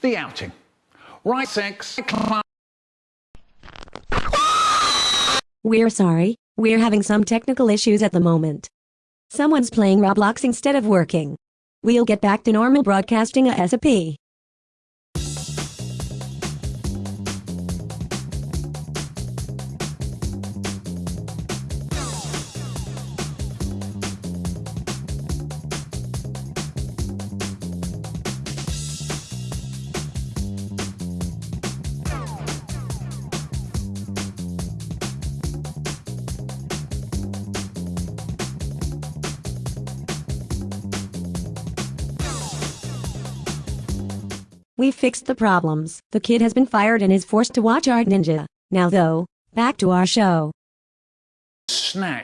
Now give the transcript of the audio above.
The outing. Right six. We're sorry, we're having some technical issues at the moment. Someone's playing Roblox instead of working. We'll get back to normal broadcasting ASAP. We fixed the problems. The kid has been fired and is forced to watch Art Ninja. Now though, back to our show. Snack.